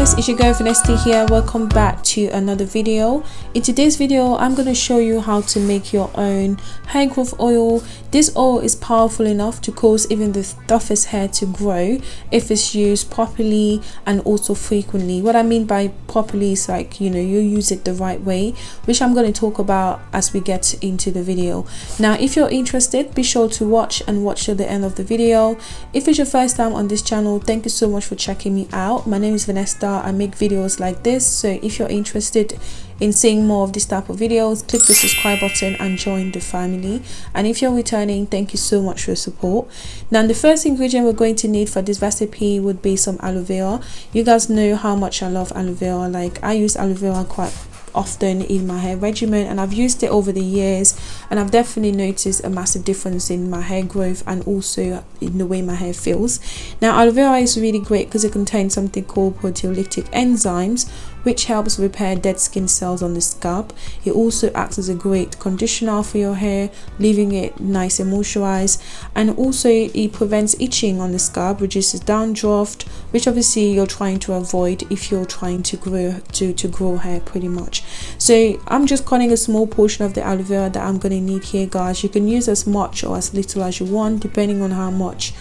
it's your girl Vanessa here. Welcome back to another video. In today's video i'm going to show you how to make your own hair growth oil. This oil is powerful enough to cause even the toughest hair to grow if it's used properly and also frequently. What i mean by properly is like you know you use it the right way which i'm going to talk about as we get into the video. Now if you're interested be sure to watch and watch till the end of the video. If it's your first time on this channel thank you so much for checking me out. My name is vanessa i make videos like this. So if you're interested in seeing more of this type of videos click the subscribe button and join the family. And if you're returning thank you so much for your support. Now the first ingredient we're going to need for this recipe would be some aloe vera. You guys know how much i love aloe vera. Like i use aloe vera quite often in my hair regimen and I've used it over the years and I've definitely noticed a massive difference in my hair growth and also in the way my hair feels. Now aloe vera is really great because it contains something called proteolytic enzymes which helps repair dead skin cells on the scalp. It also acts as a great conditioner for your hair, leaving it nice and moisturized. And also it prevents itching on the scalp, reduces dandruff, which obviously you're trying to avoid if you're trying to grow to, to grow hair pretty much. So I'm just cutting a small portion of the aloe vera that I'm going to need here guys. You can use as much or as little as you want depending on how much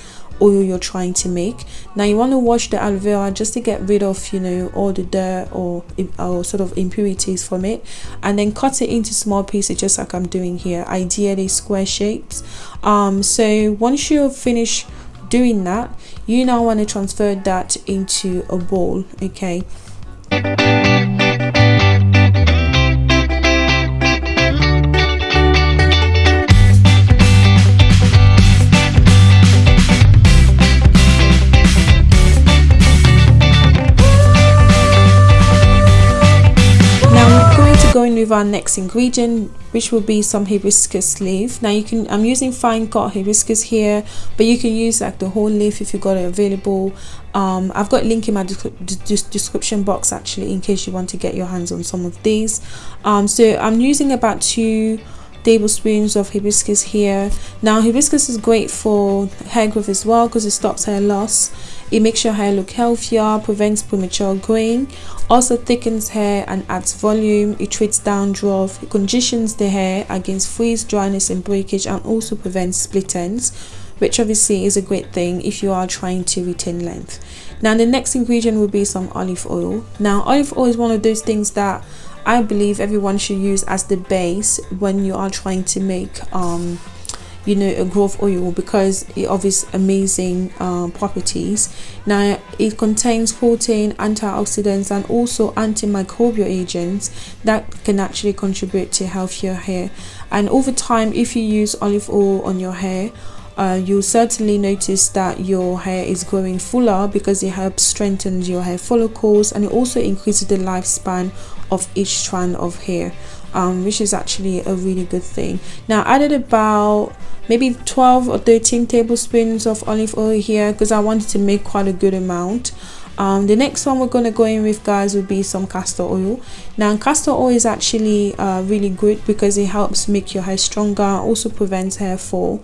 oil you're trying to make. Now you want to wash the aloe vera just to get rid of you know all the dirt or, or sort of impurities from it and then cut it into small pieces just like i'm doing here ideally square shapes. Um so once you finish doing that you now want to transfer that into a bowl okay with our next ingredient which will be some hibiscus leaf. Now you can i'm using fine cut hibiscus here but you can use like the whole leaf if you got it available. Um, i've got a link in my description box actually in case you want to get your hands on some of these. Um, so i'm using about two tablespoons of hibiscus here. Now hibiscus is great for hair growth as well because it stops hair loss it makes your hair look healthier prevents premature growing. Also thickens hair and adds volume. It treats dandruff it conditions the hair against freeze dryness and breakage and also prevents split ends which obviously is a great thing if you are trying to retain length. Now the next ingredient will be some olive oil. Now olive oil is one of those things that I believe everyone should use as the base when you are trying to make um, you know a growth oil because it offers amazing um, properties. Now it contains protein antioxidants and also antimicrobial agents that can actually contribute to healthier hair. And over time if you use olive oil on your hair uh, you'll certainly notice that your hair is growing fuller because it helps strengthen your hair follicles and it also increases the lifespan of each strand of hair um, which is actually a really good thing. Now I added about maybe 12 or 13 tablespoons of olive oil here because I wanted to make quite a good amount. Um, the next one we're going to go in with guys would be some castor oil. Now castor oil is actually uh, really good because it helps make your hair stronger also prevents hair fall.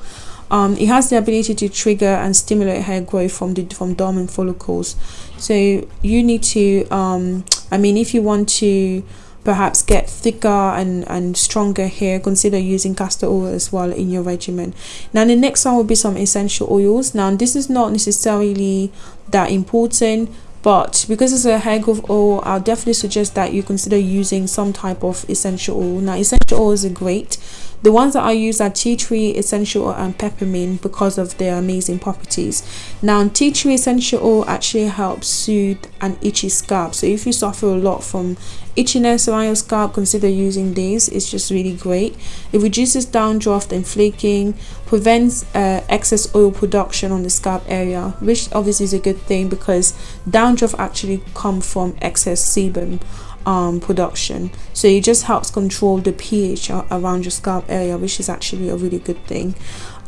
Um, it has the ability to trigger and stimulate hair growth from the from dormant follicles. So you need to um, I mean if you want to perhaps get thicker and and stronger hair consider using castor oil as well in your regimen. Now the next one will be some essential oils. Now this is not necessarily that important but because it's a hair growth oil i'll definitely suggest that you consider using some type of essential oil. Now essential oils are great the ones that I use are tea tree essential oil and peppermint because of their amazing properties. Now tea tree essential oil actually helps soothe an itchy scalp. So if you suffer a lot from itchiness around your scalp, consider using these. It's just really great. It reduces dandruff and flaking, prevents uh, excess oil production on the scalp area, which obviously is a good thing because dandruff actually come from excess sebum um, production. So it just helps control the pH around your scalp area which is actually a really good thing.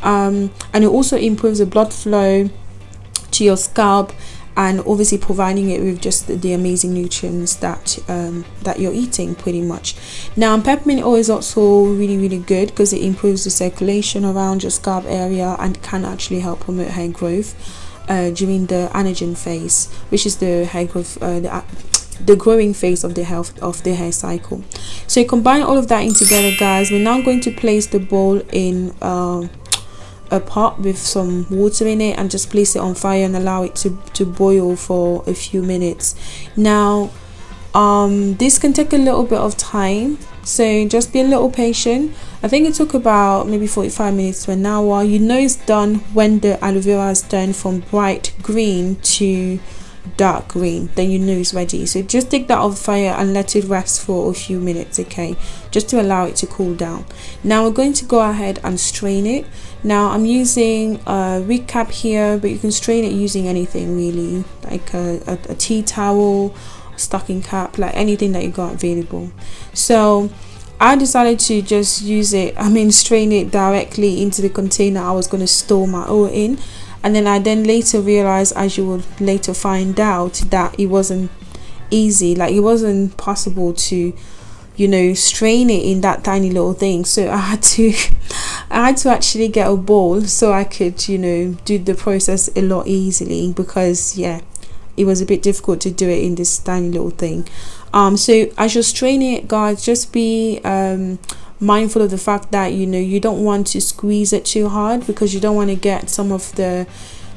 Um, and it also improves the blood flow to your scalp and obviously providing it with just the, amazing nutrients that um, that you're eating pretty much. Now peppermint oil is also really really good because it improves the circulation around your scalp area and can actually help promote hair growth uh, during the anagen phase which is the hair growth uh, the the growing phase of the health of the hair cycle. So you combine all of that in together guys we're now going to place the bowl in uh, a pot with some water in it and just place it on fire and allow it to to boil for a few minutes. Now um this can take a little bit of time so just be a little patient. I think it took about maybe 45 minutes to an hour. You know it's done when the aloe vera is turned from bright green to dark green then you know it's ready. So just take that off fire and let it rest for a few minutes okay? Just to allow it to cool down. Now we're going to go ahead and strain it. Now i'm using a recap here but you can strain it using anything really. Like a, a, a tea towel stocking cap like anything that you got available. So I decided to just use it I mean strain it directly into the container I was going to store my oil in and then I then later realized as you will later find out that it wasn't easy. Like it wasn't possible to you know strain it in that tiny little thing. So I had to I had to actually get a bowl so I could you know do the process a lot easily because yeah it was a bit difficult to do it in this tiny little thing. Um so as you're straining it guys just be um mindful of the fact that you know you don't want to squeeze it too hard because you don't want to get some of the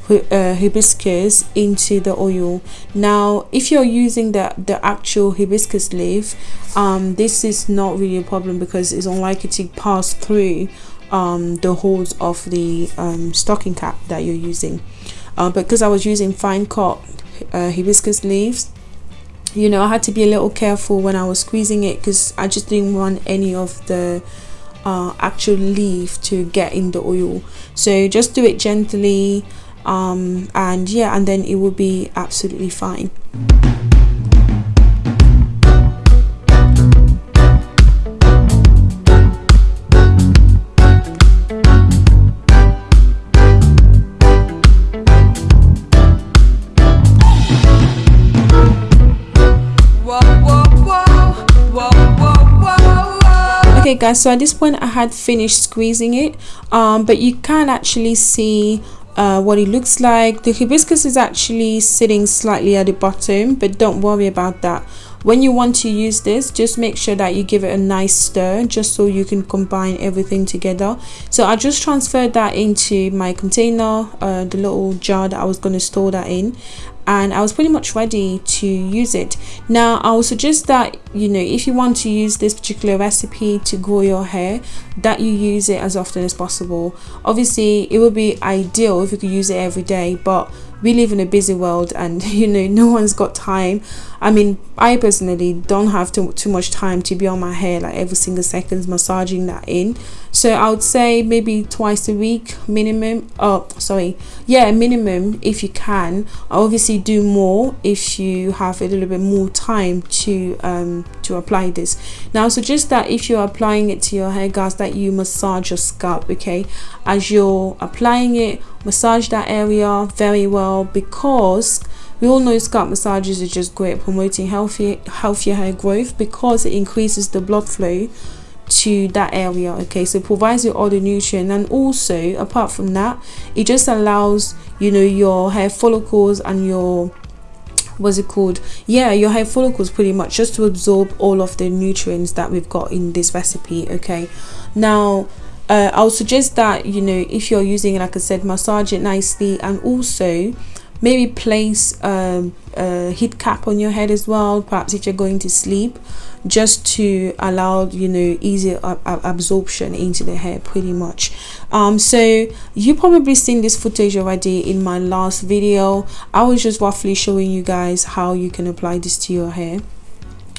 uh, hibiscus into the oil. Now if you're using the the actual hibiscus leaf um this is not really a problem because it's unlikely to pass through um the holes of the um stocking cap that you're using. Uh, because I was using fine cut uh, hibiscus leaves. You know I had to be a little careful when I was squeezing it because I just didn't want any of the uh, actual leaf to get in the oil. So just do it gently um, and yeah and then it will be absolutely fine okay guys so at this point i had finished squeezing it um, but you can actually see uh, what it looks like. The hibiscus is actually sitting slightly at the bottom but don't worry about that when you want to use this just make sure that you give it a nice stir just so you can combine everything together so i just transferred that into my container uh, the little jar that i was going to store that in and I was pretty much ready to use it. Now I would suggest that you know if you want to use this particular recipe to grow your hair that you use it as often as possible. Obviously it would be ideal if you could use it every day but we live in a busy world and you know no one's got time. I mean i personally don't have too, too much time to be on my hair like every single seconds massaging that in. So i would say maybe twice a week minimum. Oh sorry. Yeah minimum if you can. Obviously do more if you have a little bit more time to um to apply this. Now suggest that if you're applying it to your hair guys that you massage your scalp okay as you're applying it massage that area very well because we all know scalp massages are just great promoting healthy healthier hair growth because it increases the blood flow to that area okay? So it provides you all the nutrient and also apart from that it just allows you know your hair follicles and your what's it called? Yeah your hair follicles pretty much just to absorb all of the nutrients that we've got in this recipe okay? Now uh, I'll suggest that you know if you're using like I said massage it nicely and also maybe place um, a heat cap on your head as well perhaps if you're going to sleep just to allow you know easy absorption into the hair pretty much. Um so you probably seen this footage already in my last video. I was just roughly showing you guys how you can apply this to your hair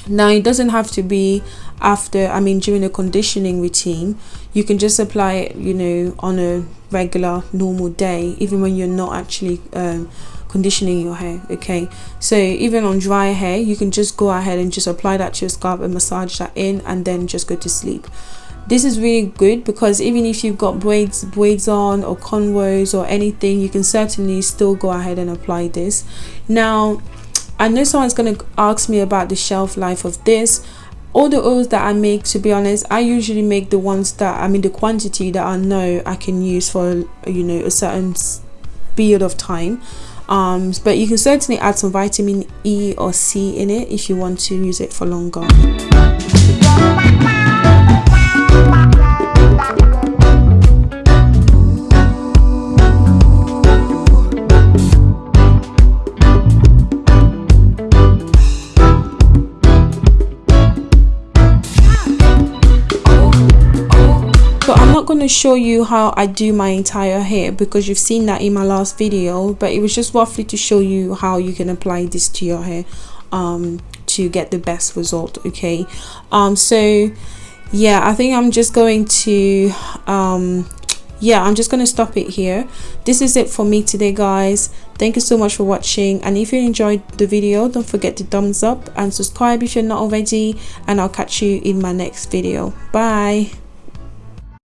now it doesn't have to be after i mean during a conditioning routine. You can just apply it you know on a regular normal day even when you're not actually um, conditioning your hair okay? So even on dry hair you can just go ahead and just apply that to your scalp and massage that in and then just go to sleep. This is really good because even if you've got braids braids on or cornrows or anything you can certainly still go ahead and apply this. Now I know someone's going to ask me about the shelf life of this. All the oils that I make to be honest I usually make the ones that I mean the quantity that I know I can use for you know a certain period of time. Um but you can certainly add some vitamin e or c in it if you want to use it for longer to show you how I do my entire hair because you've seen that in my last video but it was just roughly to show you how you can apply this to your hair um, to get the best result okay? Um, so yeah I think I'm just going to um, yeah i'm just gonna stop it here. This is it for me today guys. Thank you so much for watching and if you enjoyed the video don't forget to thumbs up and subscribe if you're not already and i'll catch you in my next video. Bye